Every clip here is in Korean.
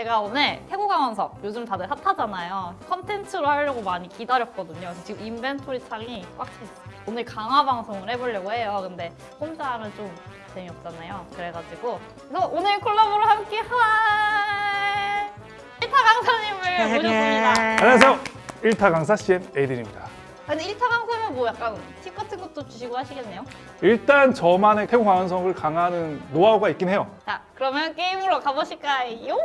제가 오늘 태국 강원석 요즘 다들 핫하잖아요. 컨텐츠로 하려고 많이 기다렸거든요. 그래서 지금 인벤토리 창이 꽉 차 있어요. 오늘 강화 방송을 해보려고 해요. 근데 혼자 하면 좀 재미없잖아요. 그래가지고 그래서 오늘 콜라보를 함께 할 1타 강사님을 모셨습니다. 안녕하세요. 1타 강사 CM 에이든입니다. 근데 1타 강사 면뭐 약간 팁 같은 것도 주시고 하시겠네요? 일단 저만의 태국 강원성을 강화하는 노하우가 있긴 해요. 자, 그러면 게임으로 가보실까요?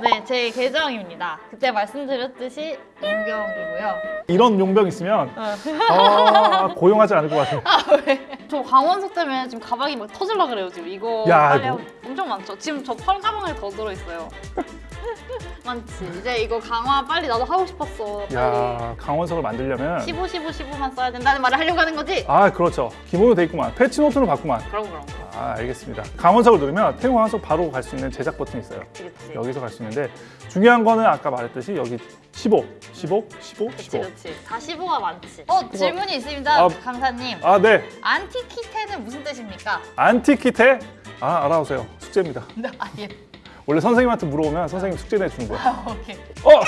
네, 제 계정입니다. 그때 말씀드렸듯이 용병이고요. 이런 용병 있으면 어. 아, 고용하지 않을 것 같아요. 저 강원석 때문에 지금 가방이 막 터질라 그래요, 지금. 이거 야, 빨리. 하고- 엄청 많죠? 지금 저 펄 가방을 더 들어있어요. 많지. 이제 이거 강화 빨리 나도 하고 싶었어. 빨리. 야 강원석을 만들려면 15, 15, 15만 써야 된다는 말을 하려고 하는 거지? 아 그렇죠. 기본으로 돼 있구만. 패치 노트는 봤구만. 그럼, 그럼. 아 알겠습니다. 강원석을 누르면 태국 강원석 바로 갈 수 있는 제작 버튼이 있어요. 그치, 그치. 여기서 갈 수 있는데 중요한 거는 아까 말했듯이 여기 15, 15, 15, 그치, 15. 그치. 다 15가 많지. 어, 질문이 있습니다, 아. 강사님. 아 네. 안티키테는 무슨 뜻입니까? 안티키테 아 알아오세요. 숙제입니다. 아, 예. 원래 선생님한테 물어보면 선생님 숙제 내주는 거야. 아, 오케이. 어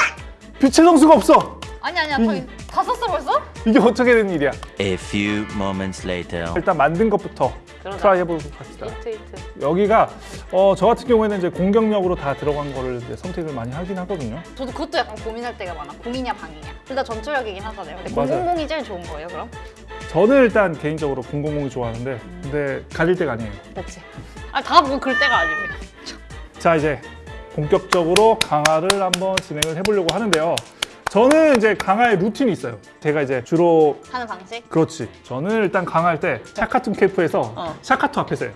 빛의 성수가 없어. 아니, 아니야. 음. 저기 다 썼어, 벌써? 이게 어떻게 된 일이야? A few moments later. 일단 만든 것부터 그러자. Try 해보도록 합시다. 이트, 이트. 여기가 어, 저 같은 경우에는 이제 공격력으로 다 들어간 거를 이제 선택을 많이 하긴 하거든요. 저도 그것도 약간 고민할 때가 많아. 공이냐, 방이냐. 둘 다 전투력이긴 하잖아요. 근데 맞아요. 000이 제일 좋은 거예요, 그럼? 저는 일단 개인적으로 000이 좋아하는데 근데 가릴 때가 아니에요. 그렇지. 아, 다뭐 그럴 때가 아닙니다. 자 이제 본격적으로 강화를 한번 진행을 해보려고 하는데요. 저는 이제 강화의 루틴이 있어요. 제가 이제 주로 하는 방식? 그렇지. 저는 일단 강화할 때 샤카툰 캠프에서 어. 샤카투 앞에서 해요.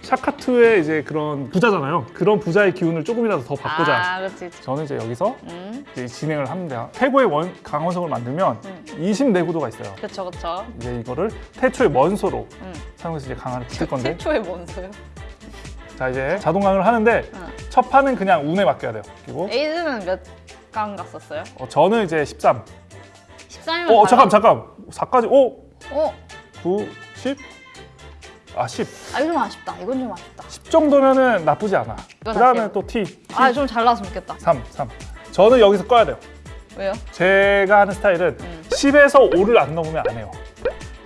샤카투의 이제 그런 부자잖아요. 그런 부자의 기운을 조금이라도 더 바꾸자. 아, 그렇지, 그렇지. 저는 이제 여기서 음, 이제 진행을 합니다. 태고의 원 강원성을 만들면 음. 20 내구도가 있어요. 그쵸, 그쵸. 이제 이거를 태초의 먼소로 음. 사용해서 이제 강화를 붙일 건데 최초의 뭔소요? 자 이제 자동 강화를 하는데 응. 첫 판은 그냥 운에 맡겨야 돼요. 그리고 에이드는 몇 강 갔었어요? 어, 저는 이제 13. 13이면 어 잠깐 잠깐 4까지 오 어? 9, 10. 아 10. 아, 이거 좀 아쉽다. 이건 좀 아쉽다. 10 정도면은 나쁘지 않아. 이건 그다음에 아쉬워. 또 T. 아, 좀 잘 나왔으면 좋겠다. 3, 3. 저는 여기서 꺼야 돼요. 왜요? 제가 하는 스타일은 음. 10에서 5를 안 넘으면 안 해요.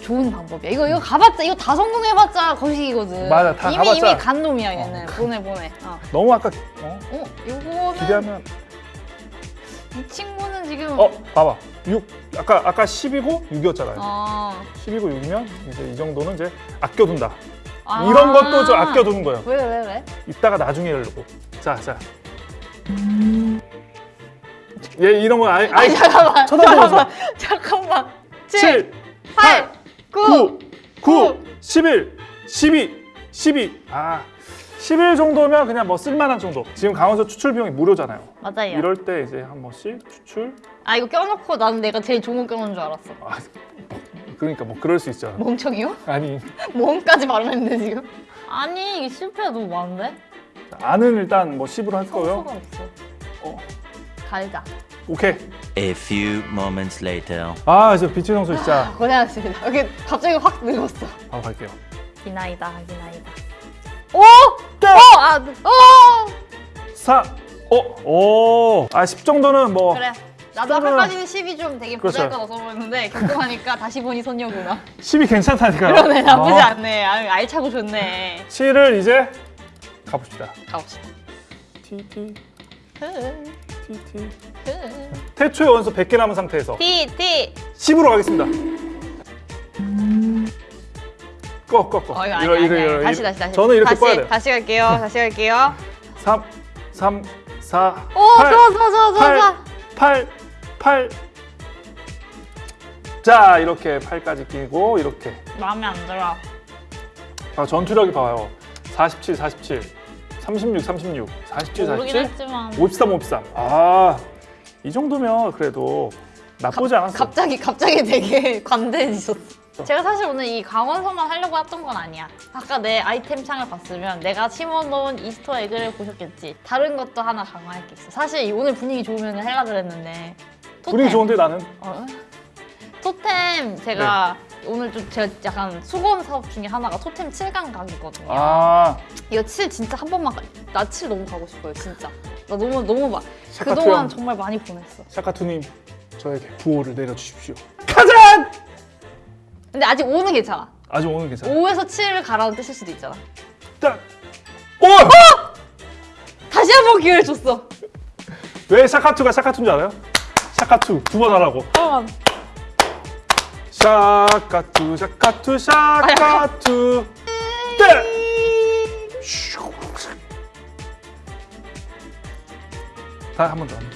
좋은 방법이야. 이거 이거 가봤자 이거 다 성공해봤자 거식이거든. 맞아, 다 이미 가봤자. 이미 간 놈이야 얘는. 보내 보내. 어. 너무 아까 어? 어, 이거는 기대하면 이 친구는 지금 어 봐봐 6 아까 아까 10이고 6이었잖아요. 어. 10이고 6이면 이제 이 정도는 이제 아껴둔다. 아. 이런 것도 좀 아껴두는 거예요. 왜 왜 왜? 이따가 나중에 하려고. 자, 자. 얘 이런 거 아예 아예 잠깐만. 쳐다보면서. 잠깐만. 잠깐만. 7, 7, 8, 9. 9, 9, 11, 12, 12. 아, 11 정도면 그냥 뭐 쓸만한 정도. 지금 강원서 추출 비용이 무료잖아요. 맞아요. 이럴 때 이제 한 번씩 추출. 아 이거 껴놓고 나는 내가 제일 좋은 거 껴놓은 줄 알았어. 아, 그러니까 뭐 그럴 수 있죠. 멍청이요? 아니, 멍까지 말했는데 지금? 아니 이게 실패가 너무 많은데? 안은 일단 뭐 10으로 할 거고요. 성수가 없어. 어. 달자. 오케이. A few moments later. 아, 저 빛의 성소 진짜 고생하셨습니다. 여기 갑자기 확 늙었어. 바로 갈게요. 기나이다 기나이다. 오! 어! 아, 어! 4, 어, 오. 아, 10 정도는 뭐 그래. 나도 아까까지는 10이 좀 되게 그렇죠. 부자일까 넣어 보였는데 겪고하니까 다시 보니 손녀구나. 10이 괜찮다니까요. 그러네 나쁘지 어. 않네. 아, 알차고 좋네. 7을 이제 가봅시다. 가봅시다. T, T 태초의 원소 100개 남은 상태에서 T 10으로 가겠습니다. 꺼, 꺼, 꺼. 어 이거 아니 아니 아니. 다시 다시 다시. 저는 이렇게 다시, 꺼야 돼요. 다시 갈게요. 다시 갈게요. 3, 3, 4, 오 8, 좋아 좋아 좋아 좋아. 8, 좋아. 8, 8. 자, 이렇게 8까지 끼고 이렇게. 마음에 안 들어. 아, 전투력이 봐요. 47, 47, 36, 36, 47, 모르긴 47, 했지만 53, 53. 아, 이 정도면 그래도 나쁘지 않았어. 갑자기 갑자기 되게 관대해지셨어. 제가 사실 오늘 이 강원서만 하려고 했던 건 아니야. 아까 내 아이템 창을 봤으면 내가 심어놓은 이스터 에그를 보셨겠지. 다른 것도 하나 강화할 게 있어. 사실 이 오늘 분위기 좋으면 하려 그랬는데. 분위기 토템. 좋은데 나는 어? 토템 제가 네. 오늘 좀 제가 약간 수건 사업 중에 하나가 토템 7강 각이거든요. 아 이거 7 진짜 한 번만 가... 나7 너무 가고 싶어요 진짜. 나 너무 너무 막 샤카투 그동안 형. 정말 많이 보냈어. 샤카투님 저에게 부호를 내려주십시오. 가자! 근데 아직 5는 괜찮아. 아직 오늘 괜찮아. 5에서 7을 가라는 뜻일 수도 있잖아. 딱. 오! 다시 한 번 기회를 줬어. 왜 샤카투가 샤카투인 줄 알아요? 샤카투 두 번 하라고. 잠깐만. 샤카투 샤카투 샤카투. 네. 다한 번 더. 한번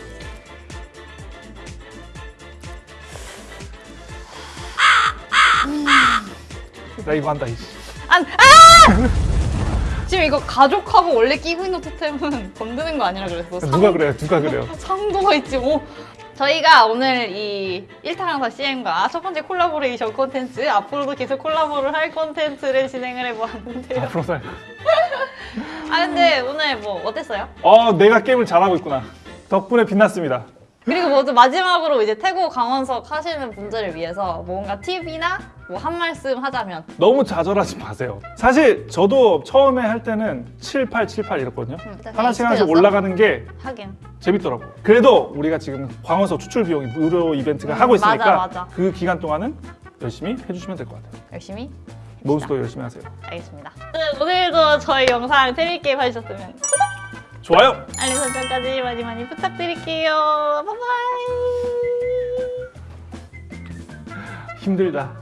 더. 나 이거 한다 이씨. 안, 아! 지금 이거 가족하고 원래 끼고 있는 토템은 건드는 거 아니라 그랬어. 누가 그래요? 누가 그래요? 상도가 있지 뭐. 저희가 오늘 이 1타 강사 CM과 첫 번째 콜라보레이션 콘텐츠 앞으로도 계속 콜라보를 할 콘텐츠를 진행을 해보았는데요. 앞으로 살. 아 근데 오늘 뭐 어땠어요? 어, 내가 게임을 잘하고 있구나. 덕분에 빛났습니다. 그리고 먼저 마지막으로 이제 태고 강원석 하시는 분들을 위해서 뭔가 팁이나 뭐 한 말씀 하자면 너무 좌절하지 마세요. 사실 저도 처음에 할 때는 7, 8, 7, 8 이랬거든요. 음, 일단 하나씩 하나씩? 올라가는 게 하긴 재밌더라고. 그래도 우리가 지금 광원서 추출 비용이 무료 이벤트가 음, 하고 있으니까 맞아, 맞아. 그 기간 동안은 열심히 해주시면 될 것 같아요. 열심히 몬스터 열심히 하세요. 알겠습니다. 네, 오늘도 저희 영상 재밌게 봐주셨으면 좋아요. 알림 설정까지 많이 많이 부탁드릴게요. 바이바이. 힘들다.